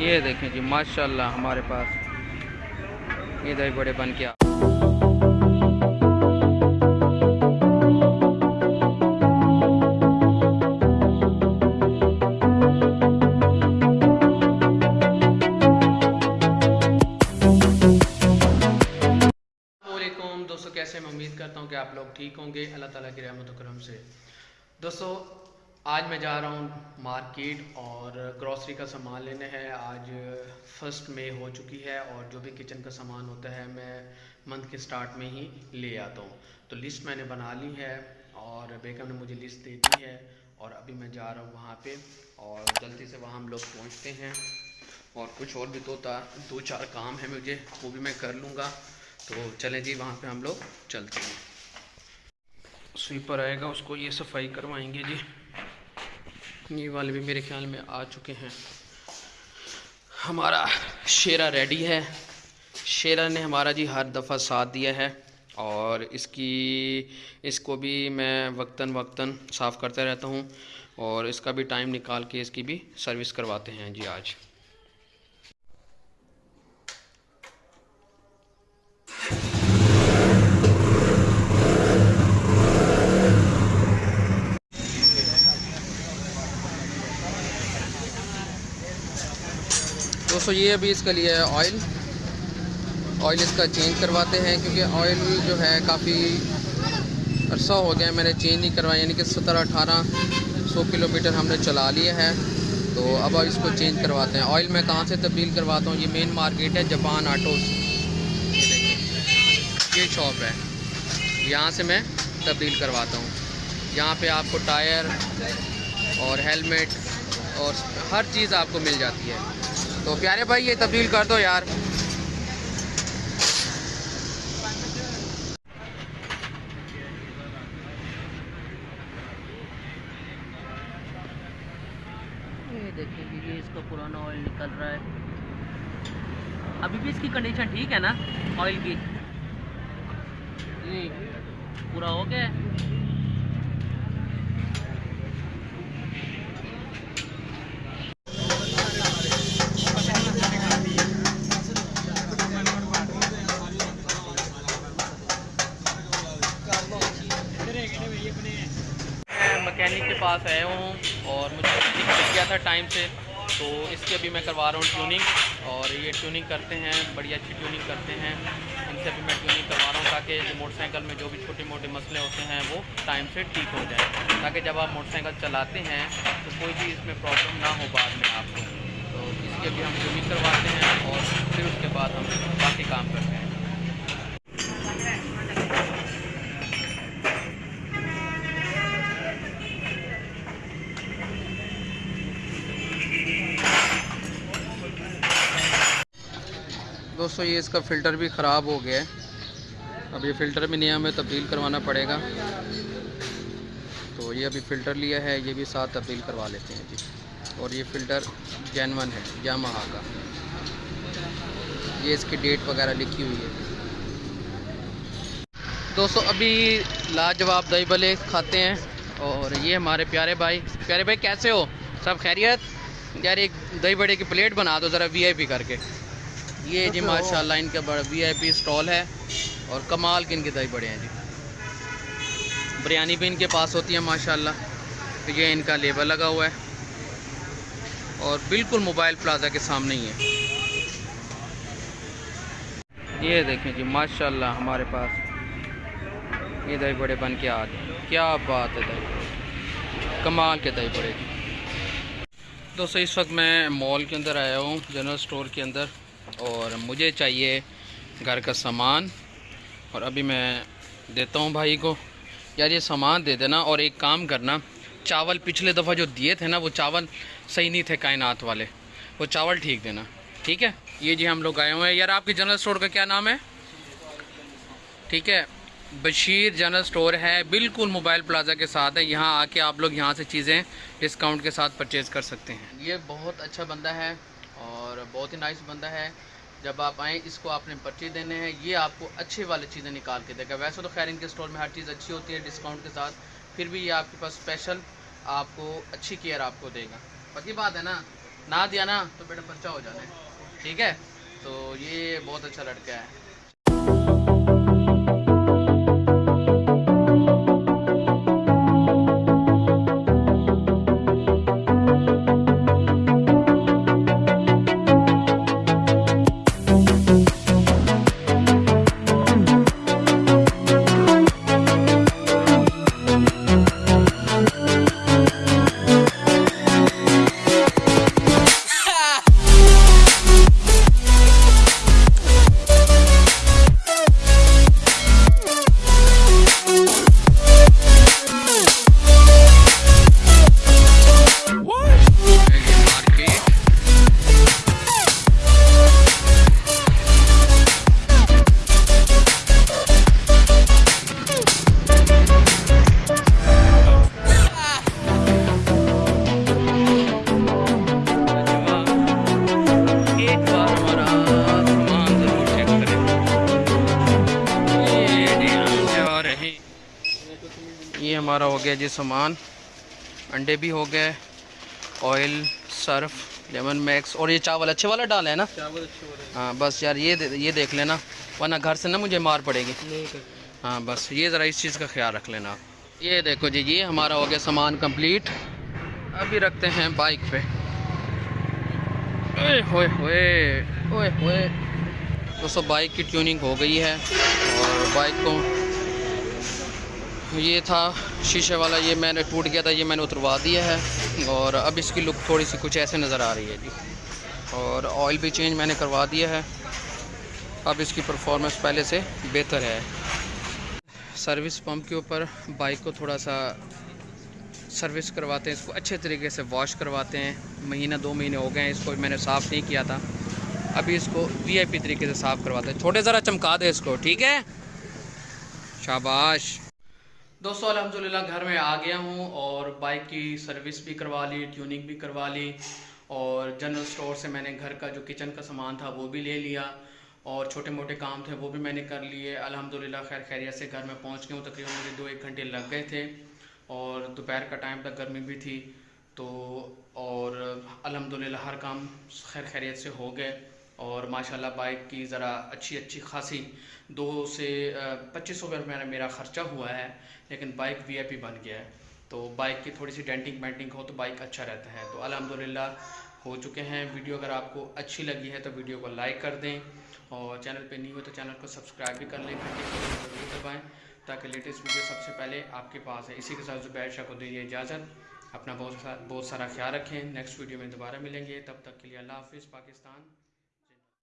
یہ دیکھیں جی ماشاءاللہ ہمارے پاس یہ دہی بڑے بن کے دوستو کیسے میں امید کرتا ہوں کہ آپ لوگ ٹھیک ہوں گے۔ اللہ تعالیٰ کی رحمت و کرم سے۔ دوستو آج میں جا رہا ہوں مارکیٹ اور گروسری کا سامان لینے ہے۔ آج فرسٹ میں ہو چکی ہے اور جو بھی کچن کا سامان ہوتا ہے میں منتھ کے سٹارٹ میں ہی لے آتا ہوں۔ تو لسٹ میں نے بنا لی ہے اور بیگم نے مجھے لسٹ دے دی ہے اور ابھی میں جا رہا ہوں وہاں پہ اور جلدی سے وہاں ہم لوگ پہنچتے ہیں اور کچھ اور بھی دو تا دو چار کام ہیں مجھے، وہ بھی میں کر لوں گا۔ تو چلیں جی وہاں پہ ہم لوگ چلتے ہیں۔ سویپر آئے گا، اس کو یہ صفائی کروائیں گے جی۔ یہ والے بھی میرے خیال میں آ چکے ہیں۔ ہمارا شیرا ریڈی ہے۔ شیرا نے ہمارا جی ہر دفعہ ساتھ دیا ہے اور اس کی، اس کو بھی میں وقتاً وقتاً صاف کرتا رہتا ہوں اور اس کا بھی ٹائم نکال کے اس کی بھی سروس کرواتے ہیں جی آج۔ دوستو، یہ ابھی اس کے لیے آئل آئل اس کا چینج کرواتے ہیں کیونکہ آئل جو ہے کافی عرصہ ہو گیا میں نے چینج نہیں کروایا یعنی کہ سترہ اٹھارہ سو کلو میٹر ہم نے چلا لیا ہے۔ تو اب اس کو چینج کرواتے ہیں۔ آئل میں کہاں سے تبدیل کرواتا ہوں؟ یہ مین مارکیٹ ہے، جاپان آٹوز یہ شاپ ہے۔ یہاں سے میں تبدیل کرواتا ہوں۔ یہاں پہ آپ کو ٹائر اور ہیلمٹ اور ہر چیز آپ کو مل جاتی ہے۔ تو پیارے بھائی، یہ تبدیل کر دو یار۔ یہ دیکھیں جی یہ اس کا پرانا آئل نکل رہا ہے۔ ابھی بھی اس کی کنڈیشن ٹھیک ہے نا آئل کی؟ نہیں پورا ہو گیا پاس آیا ہوں اور مجھے لگ گیا تھا ٹائم سے، تو اس کی ابھی میں کروا رہا ہوں ٹیوننگ اور یہ ٹیوننگ کرتے ہیں، بڑی اچھی ٹیوننگ کرتے ہیں۔ ان سے بھی میں ٹیوننگ کروا رہا ہوں تاکہ موٹر سائیکل میں جو بھی چھوٹے موٹے مسئلے ہوتے ہیں وہ ٹائم سے ٹھیک ہو جائیں۔ تاکہ جب آپ موٹر سائیکل چلاتے ہیں تو کوئی بھی اس میں پرابلم نہ ہو بعد میں آپ کو۔ تو اس کی ابھی ہم ٹیوننگ کرواتے ہیں اور پھر اس کے بعد ہم باقی کام کرتے ہیں۔ دوستو، یہ اس کا فلٹر بھی خراب ہو گیا ہے۔ اب یہ فلٹر بھی نیا ہمیں تبدیل کروانا پڑے گا۔ تو یہ ابھی فلٹر لیا ہے، یہ بھی ساتھ تبدیل کروا لیتے ہیں۔ جی۔ اور یہ فلٹر جینون ہے یامہا کا۔ یہ اس کی ڈیٹ وغیرہ لکھی ہوئی ہے۔ دوستو، ابھی لاجواب دہی بلے کھاتے ہیں۔ اور یہ ہمارے پیارے بھائی۔ پیارے بھائی، کیسے ہو؟ سب خیریت؟ یار، ایک دہی بڑے کی پلیٹ بنا دو ذرا، وی آئی پی کر کے۔ یہ جی ماشاءاللہ ان کا بڑا وی آئی پی اسٹال ہے اور کمال کے ان کے دہی بڑے ہیں جی۔ بریانی بھی ان کے پاس ہوتی ہے ماشاءاللہ تو یہ ان کا لیبل لگا ہوا ہے۔ اور بالکل موبائل پلازا کے سامنے ہی ہے۔ یہ دیکھیں جی ماشاءاللہ ہمارے پاس۔ یہ دہی بڑے بن کے آ گئے کیا بات ہے دہی کمال کے دہی بڑے جی۔ دوستو اس وقت میں مال کے اندر آیا ہوں جنرل سٹور کے اندر۔ اور مجھے چاہیے گھر کا سامان اور ابھی میں دیتا ہوں بھائی کو۔ یار یہ سامان دے دینا اور ایک کام کرنا، چاول پچھلے دفعہ جو دیے تھے نا، وہ چاول صحیح نہیں تھے کائنات والے۔ وہ چاول ٹھیک دینا، ٹھیک ہے؟ یہ جی ہم لوگ آئے ہوئے ہیں۔ یار آپ کی جنرل سٹور کا کیا نام ہے؟ ٹھیک ہے، بشیر جنرل سٹور ہے، بالکل موبائل پلازا کے ساتھ ہے۔ یہاں آ کے آپ لوگ یہاں سے چیزیں ڈسکاؤنٹ کے ساتھ پرچیز کر سکتے ہیں۔ یہ بہت اچھا بندہ ہے۔ بہت ہی نائس بندہ ہے۔ جب آپ آئیں، اس کو آپ نے پرچی دینے ہیں، یہ آپ کو اچھے والی چیزیں نکال کے دے گا۔ ویسے تو خیر، ان کے اسٹور میں ہر چیز اچھی ہوتی ہے ڈسکاؤنٹ کے ساتھ۔ پھر بھی یہ آپ کے پاس اسپیشل آپ کو اچھی کیئر آپ کو دے گا۔ پکی بات ہے نا، نہ دیا نا تو بیٹا پرچہ ہو جانا ہے۔ ٹھیک ہے؟ تو یہ بہت اچھا لڑکا ہے۔ ہمارا ہو گیا جی سامان انڈے بھی ہو گئے آئل سرف لیمن میکس اور یہ چاول اچھے والا ڈالا ہے نا؟ چاول اچھے ہاں بس یار یہ یہ دیکھ لینا ورنہ گھر سے نا مجھے مار پڑے گی۔ ہاں بس یہ ذرا اس چیز کا خیال رکھ لینا۔ یہ دیکھو جی یہ ہمارا ہو گیا سامان کمپلیٹ۔ ابھی رکھتے ہیں بائک پہ۔ اوئے ہوئے ہوئے اوئے ہوئے۔ دوستوں بائک کی ٹیوننگ ہو گئی ہے اور بائک کو یہ تھا، شیشے والا، یہ میں نے ٹوٹ گیا تھا، یہ میں نے اتروا دیا ہے اور اب اس کی لک تھوڑی سی کچھ ایسے نظر آ رہی ہے جی۔ اور آئل بھی چینج میں نے کروا دیا ہے۔ اب اس کی پرفارمنس پہلے سے بہتر ہے۔ سروس پمپ کے اوپر بائک کو تھوڑا سا سروس کرواتے ہیں، اس کو اچھے طریقے سے واش کرواتے ہیں۔ مہینہ، دو مہینے ہو گئے ہیں، اس کو میں نے صاف نہیں کیا تھا۔ ابھی اس کو وی آئی پی طریقے سے صاف کرواتے ہیں۔ چھوٹے ذرا چمکا دے اس کو، ٹھیک ہے؟ شاباش۔ دوستو، الحمدللہ گھر میں آ گیا ہوں اور بائک کی سروس بھی کروا لی ٹیوننگ بھی کروا لی اور جنرل سٹور سے میں نے گھر کا جو کچن کا سامان تھا وہ بھی لے لیا اور چھوٹے موٹے کام تھے وہ بھی میں نے کر لیے۔ الحمدللہ خیر خیریت سے گھر میں پہنچ گیا ہوں۔ تقریباً مجھے دو ایک گھنٹے لگ گئے تھے اور دوپہر کا ٹائم تک گرمی بھی تھی تو اور الحمدللہ ہر کام خیر خیریت سے ہو گئے۔ اور ماشاءاللہ بائک کی ذرا اچھی اچھی خاصی دو سے پچیس سو روپے میرا میرا خرچہ ہوا ہے، لیکن بائک وی آئی پی بن گیا ہے۔ تو بائک کی تھوڑی سی ڈینٹنگ مینٹنگ ہو تو بائک اچھا رہتا ہے۔ تو الحمدللہ ہو چکے ہیں۔ ویڈیو اگر آپ کو اچھی لگی ہے تو ویڈیو کو لائک کر دیں اور چینل پہ نہیں ہو تو چینل کو سبسکرائب بھی کر لیں۔ ضرور دبائیں تاکہ لیٹسٹ ویڈیو سب سے پہلے آپ کے پاس ہے۔ اسی کے ساتھ زبیر شاہ کو دیجیے اجازت۔ اپنا بہت بہت سارا خیال رکھیں۔ نیکسٹ ویڈیو میں دوبارہ ملیں گے۔ تب تک کے لیے اللہ حافظ، پاکستان۔